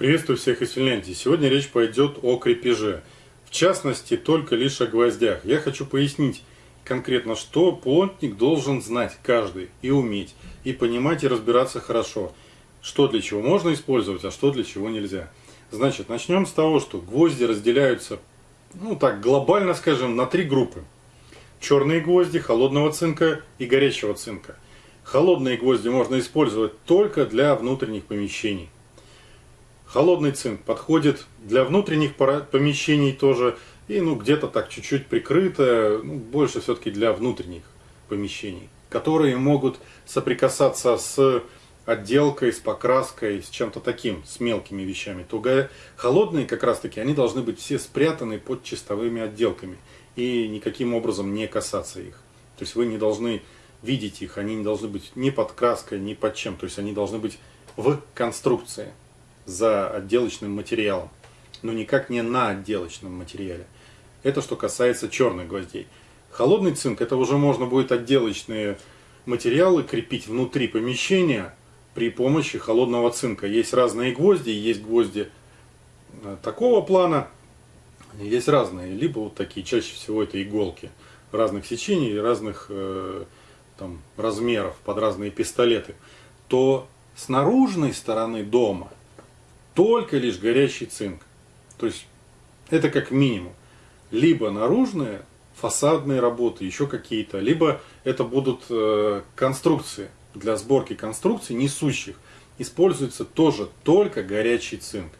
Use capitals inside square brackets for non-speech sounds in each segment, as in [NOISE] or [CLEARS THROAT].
Приветствую всех из Финляндии. Сегодня речь пойдет о крепеже. В частности, только лишь о гвоздях. Я хочу пояснить конкретно, что плотник должен знать каждый и уметь, и понимать, и разбираться хорошо. Что для чего можно использовать, а что для чего нельзя. Значит, начнем с того, что гвозди разделяются, ну так, глобально скажем, на три группы. Черные гвозди, холодного цинка и горячего цинка. Холодные гвозди можно использовать только для внутренних помещений. Холодный цинк подходит для внутренних помещений тоже, и ну где-то так чуть-чуть прикрыто, ну, больше все-таки для внутренних помещений, которые могут соприкасаться с отделкой, с покраской, с чем-то таким, с мелкими вещами. То холодные как раз таки, они должны быть все спрятаны под чистовыми отделками и никаким образом не касаться их. То есть вы не должны видеть их, они не должны быть ни под краской, ни под чем, то есть они должны быть в конструкции за отделочным материалом, но никак не на отделочном материале. Это что касается черных гвоздей. Холодный цинк, это уже можно будет отделочные материалы крепить внутри помещения при помощи холодного цинка. Есть разные гвозди, есть гвозди э, такого плана, есть разные, либо вот такие, чаще всего это иголки разных сечений, разных э, там, размеров, под разные пистолеты, то с наружной стороны дома – только лишь горящий цинк. То есть это как минимум. Либо наружные фасадные работы, еще какие-то, либо это будут э, конструкции. Для сборки конструкций несущих используется тоже только горячий цинк.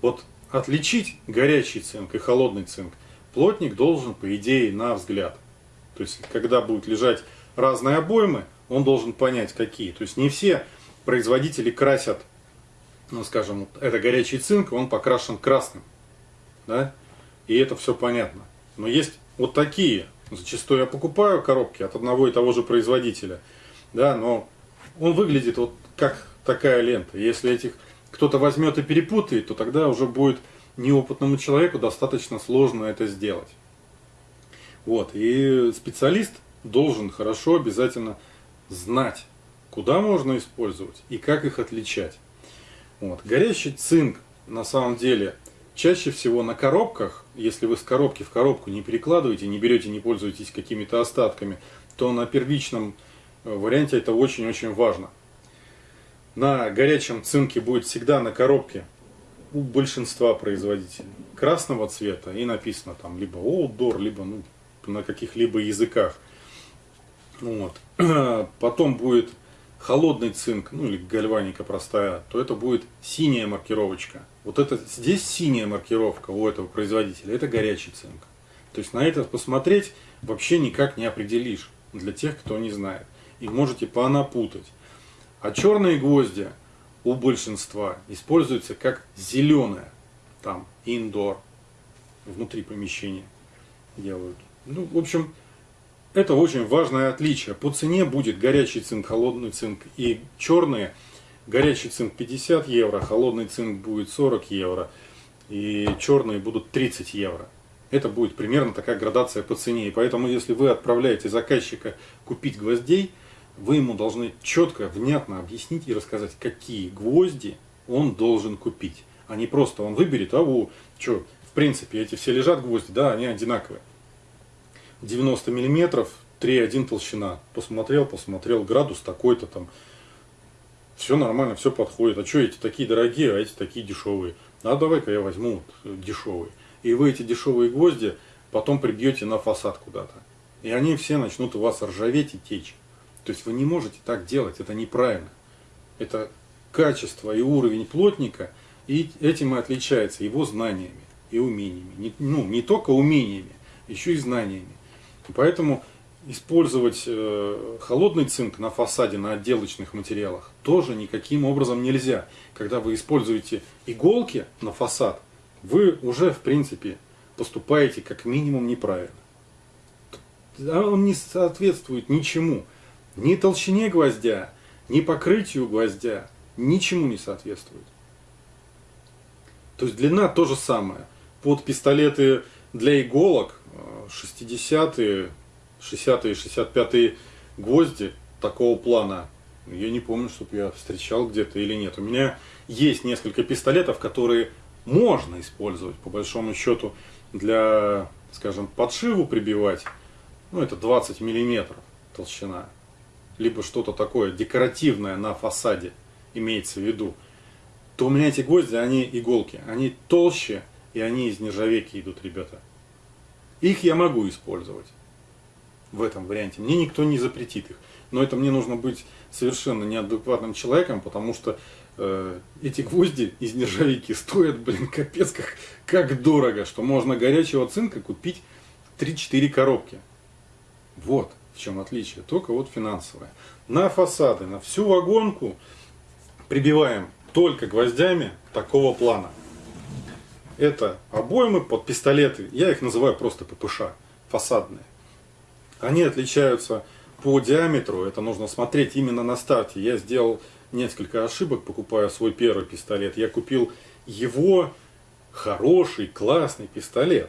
Вот отличить горячий цинк и холодный цинк плотник должен, по идее, на взгляд. То есть, когда будут лежать разные обоймы, он должен понять, какие. То есть, не все производители красят ну, скажем, это горячий цинк, он покрашен красным, да, и это все понятно. Но есть вот такие, зачастую я покупаю коробки от одного и того же производителя, да, но он выглядит вот как такая лента. Если этих кто-то возьмет и перепутает, то тогда уже будет неопытному человеку достаточно сложно это сделать. Вот, и специалист должен хорошо обязательно знать, куда можно использовать и как их отличать. Вот. Горящий цинк на самом деле чаще всего на коробках, если вы с коробки в коробку не перекладываете, не берете, не пользуетесь какими-то остатками, то на первичном э, варианте это очень-очень важно. На горячем цинке будет всегда на коробке у большинства производителей красного цвета и написано там либо outdoor, либо ну, на каких-либо языках. Вот. [CLEARS THROAT] Потом будет холодный цинк, ну или гальваника простая, то это будет синяя маркировочка. Вот это здесь синяя маркировка у этого производителя, это горячий цинк. То есть на это посмотреть вообще никак не определишь для тех, кто не знает. И можете понапутать. А черные гвозди у большинства используются как зеленая, там, индор, внутри помещения делают. Ну, в общем, это очень важное отличие. По цене будет горячий цинк, холодный цинк и черные. Горячий цинк 50 евро, холодный цинк будет 40 евро и черные будут 30 евро. Это будет примерно такая градация по цене. И поэтому, если вы отправляете заказчика купить гвоздей, вы ему должны четко, внятно объяснить и рассказать, какие гвозди он должен купить. А не просто он выберет, а у, что, в принципе, эти все лежат гвозди, да, они одинаковые. 90 миллиметров, 3,1 толщина. Посмотрел, посмотрел, градус такой-то там. Все нормально, все подходит. А что эти такие дорогие, а эти такие дешевые? А давай-ка я возьму вот дешевые. И вы эти дешевые гвозди потом прибьете на фасад куда-то. И они все начнут у вас ржаветь и течь. То есть вы не можете так делать, это неправильно. Это качество и уровень плотника, и этим и отличается его знаниями и умениями. Не, ну, не только умениями, еще и знаниями. Поэтому использовать э, холодный цинк на фасаде, на отделочных материалах тоже никаким образом нельзя. Когда вы используете иголки на фасад, вы уже в принципе поступаете как минимум неправильно. А он не соответствует ничему. Ни толщине гвоздя, ни покрытию гвоздя, ничему не соответствует. То есть длина то же самое. Под пистолеты для иголок 60-е, 60-е, 65-е гвозди такого плана Я не помню, чтобы я встречал где-то или нет. У меня есть несколько пистолетов, которые можно использовать, по большому счету, для, скажем, подшиву прибивать. Ну, это 20 миллиметров толщина. Либо что-то такое декоративное на фасаде, имеется в виду. То у меня эти гвозди, они иголки. Они толще, и они из нержавейки идут, ребята. Их я могу использовать в этом варианте. Мне никто не запретит их. Но это мне нужно быть совершенно неадекватным человеком, потому что э, эти гвозди из нержавейки стоят, блин, капец, как, как дорого, что можно горячего цинка купить 3-4 коробки. Вот в чем отличие, только вот финансовое. На фасады, на всю вагонку прибиваем только гвоздями такого плана. Это обоймы под пистолеты, я их называю просто ППШ, фасадные. Они отличаются по диаметру, это нужно смотреть именно на старте. Я сделал несколько ошибок, покупая свой первый пистолет. Я купил его хороший, классный пистолет.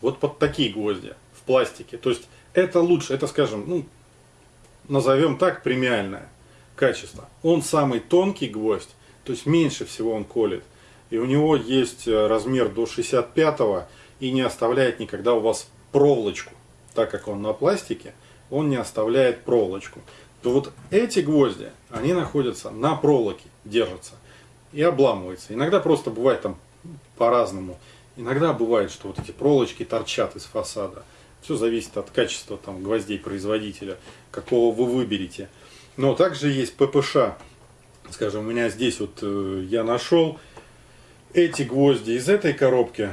Вот под такие гвозди в пластике. То есть это лучше, это скажем, ну, назовем так, премиальное качество. Он самый тонкий гвоздь, то есть меньше всего он колет. И у него есть э, размер до 65 и не оставляет никогда у вас проволочку, так как он на пластике он не оставляет проволочку. То вот эти гвозди, они находятся на проволоке, держатся и обламываются. Иногда просто бывает там по-разному. Иногда бывает, что вот эти проволочки торчат из фасада. Все зависит от качества там, гвоздей производителя, какого вы выберете. Но также есть ППШ. Скажем, у меня здесь вот э, я нашел эти гвозди из этой коробки.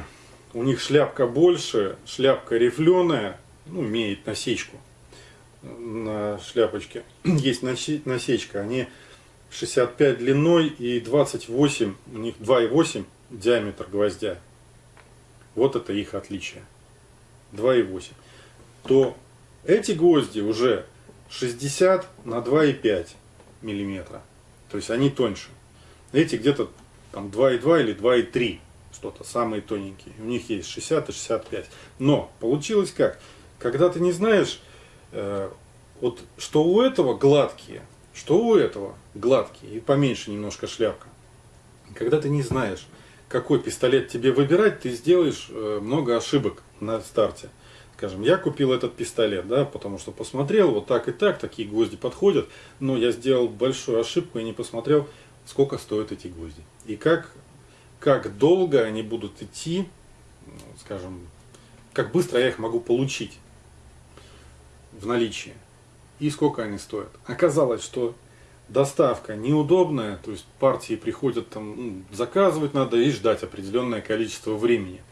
У них шляпка больше, шляпка рифленая, ну, имеет насечку на шляпочке [CLEARS THROAT] есть насечка. Они 65 длиной и 28, у них 2,8 диаметр гвоздя. Вот это их отличие. 2,8. То эти гвозди уже 60 на 2,5 миллиметра. То есть они тоньше. Эти где-то там 2,2 или 2,3 что-то, самые тоненькие. У них есть 60 и 65. Но получилось как? Когда ты не знаешь, Э, вот что у этого гладкие, что у этого гладкие и поменьше немножко шляпка. Когда ты не знаешь, какой пистолет тебе выбирать, ты сделаешь э, много ошибок на старте. Скажем, я купил этот пистолет, да, потому что посмотрел, вот так и так, такие гвозди подходят, но я сделал большую ошибку и не посмотрел, сколько стоят эти гвозди. И как, как долго они будут идти, скажем, как быстро я их могу получить в наличии и сколько они стоят. Оказалось, что доставка неудобная, то есть партии приходят там, ну, заказывать надо и ждать определенное количество времени.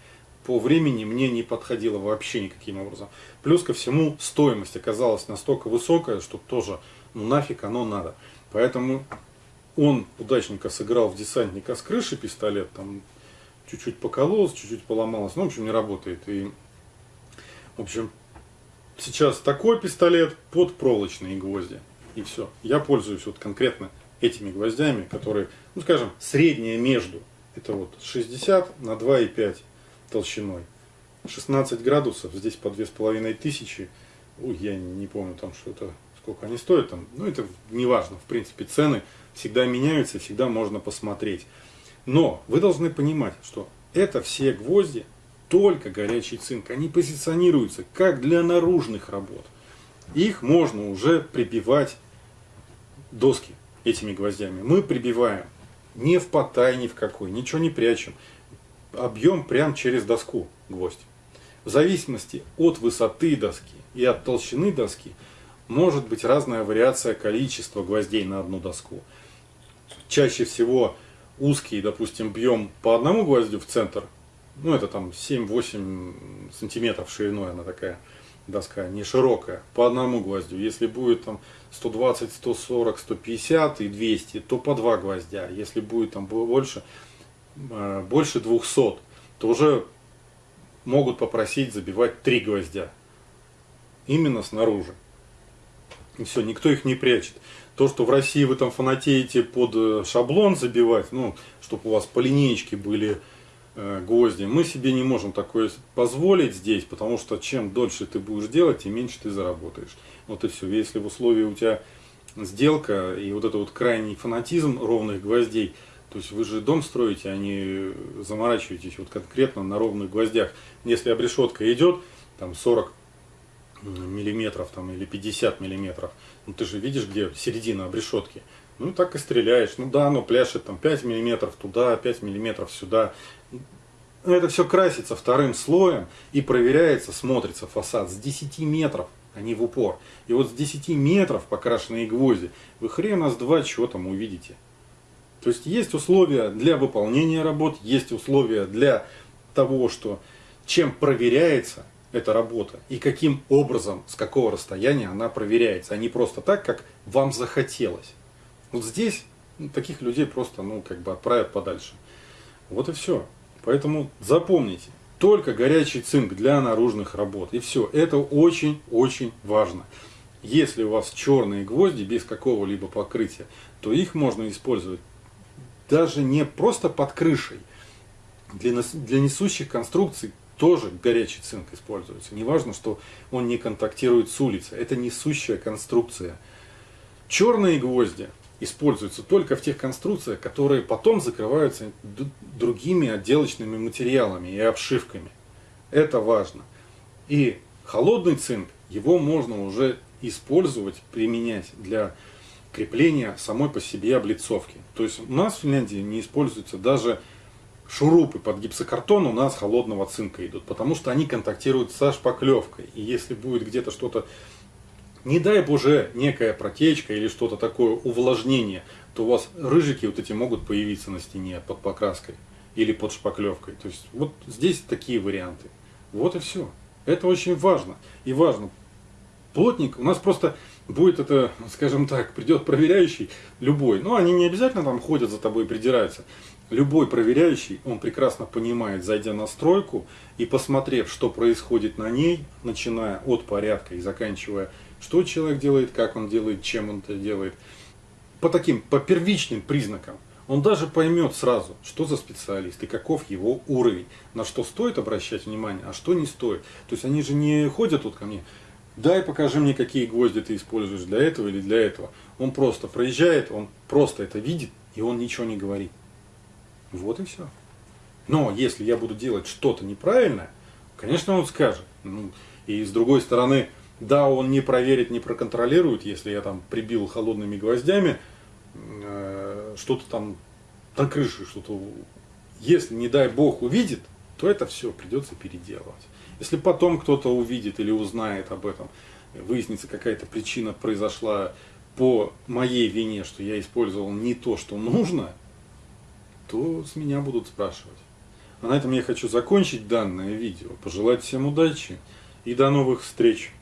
По времени мне не подходило вообще никаким образом. Плюс ко всему стоимость оказалась настолько высокая, что тоже ну нафиг оно надо. Поэтому он удачненько сыграл в десантника с крыши пистолет, там чуть-чуть покололось, чуть-чуть поломалось, ну, в общем, не работает. И, в общем, сейчас такой пистолет под проволочные гвозди. И все. Я пользуюсь вот конкретно этими гвоздями, которые, ну скажем, среднее между. Это вот 60 на 2,5 толщиной. 16 градусов, здесь по 2500. Ой, я не помню там что-то, сколько они стоят там. Ну это не важно, в принципе цены всегда меняются, всегда можно посмотреть. Но вы должны понимать, что это все гвозди только горячий цинк. Они позиционируются как для наружных работ. Их можно уже прибивать доски этими гвоздями. Мы прибиваем не в потай, ни в какой, ничего не прячем. Объем прям через доску гвоздь. В зависимости от высоты доски и от толщины доски может быть разная вариация количества гвоздей на одну доску. Чаще всего узкий, допустим, бьем по одному гвоздю в центр ну это там 7-8 сантиметров шириной она такая доска, не широкая, по одному гвоздю. Если будет там 120, 140, 150 и 200, то по два гвоздя. Если будет там больше, э, больше 200, то уже могут попросить забивать три гвоздя. Именно снаружи. Все, никто их не прячет. То, что в России вы там фанатеете под э, шаблон забивать, ну, чтобы у вас по линеечке были Э, гвозди. Мы себе не можем такое позволить здесь, потому что чем дольше ты будешь делать, тем меньше ты заработаешь. Вот и все. Если в условии у тебя сделка и вот это вот крайний фанатизм ровных гвоздей. То есть вы же дом строите, а не заморачиваетесь вот конкретно на ровных гвоздях. Если обрешетка идет, там 40 миллиметров там, или 50 миллиметров, ну ты же видишь, где середина обрешетки. Ну так и стреляешь. Ну да, оно пляшет там 5 миллиметров туда, 5 миллиметров сюда. Это все красится вторым слоем и проверяется, смотрится фасад с 10 метров а не в упор. И вот с 10 метров покрашенные гвозди, вы хрена с два что там увидите. То есть есть условия для выполнения работ, есть условия для того, что чем проверяется эта работа и каким образом, с какого расстояния она проверяется, а не просто так, как вам захотелось. Вот здесь ну, таких людей просто ну, как бы отправят подальше. Вот и все. Поэтому запомните, только горячий цинк для наружных работ. И все. Это очень-очень важно. Если у вас черные гвозди без какого-либо покрытия, то их можно использовать даже не просто под крышей. Для, для несущих конструкций тоже горячий цинк используется. Неважно, что он не контактирует с улицей. Это несущая конструкция. Черные гвозди используются только в тех конструкциях, которые потом закрываются другими отделочными материалами и обшивками. Это важно. И холодный цинк, его можно уже использовать, применять для крепления самой по себе облицовки. То есть у нас в Финляндии не используются даже шурупы под гипсокартон у нас холодного цинка идут, потому что они контактируют со шпаклевкой. И если будет где-то что-то не дай боже, некая протечка или что-то такое, увлажнение, то у вас рыжики вот эти могут появиться на стене под покраской или под шпаклевкой. То есть вот здесь такие варианты. Вот и все. Это очень важно. И важно. Плотник, у нас просто будет это, скажем так, придет проверяющий, любой. Но они не обязательно там ходят за тобой и придираются. Любой проверяющий, он прекрасно понимает, зайдя на стройку и посмотрев, что происходит на ней, начиная от порядка и заканчивая что человек делает, как он делает, чем он это делает. По таким, по первичным признакам. Он даже поймет сразу, что за специалист и каков его уровень, на что стоит обращать внимание, а что не стоит. То есть они же не ходят тут ко мне, дай покажи мне, какие гвозди ты используешь для этого или для этого. Он просто проезжает, он просто это видит, и он ничего не говорит. Вот и все. Но если я буду делать что-то неправильное, конечно, он скажет. Ну, и с другой стороны, да, он не проверит, не проконтролирует, если я там прибил холодными гвоздями, э, что-то там на крыше, что-то... Если, не дай бог, увидит, то это все придется переделывать. Если потом кто-то увидит или узнает об этом, выяснится какая-то причина произошла по моей вине, что я использовал не то, что нужно, то с меня будут спрашивать. А на этом я хочу закончить данное видео. Пожелать всем удачи и до новых встреч!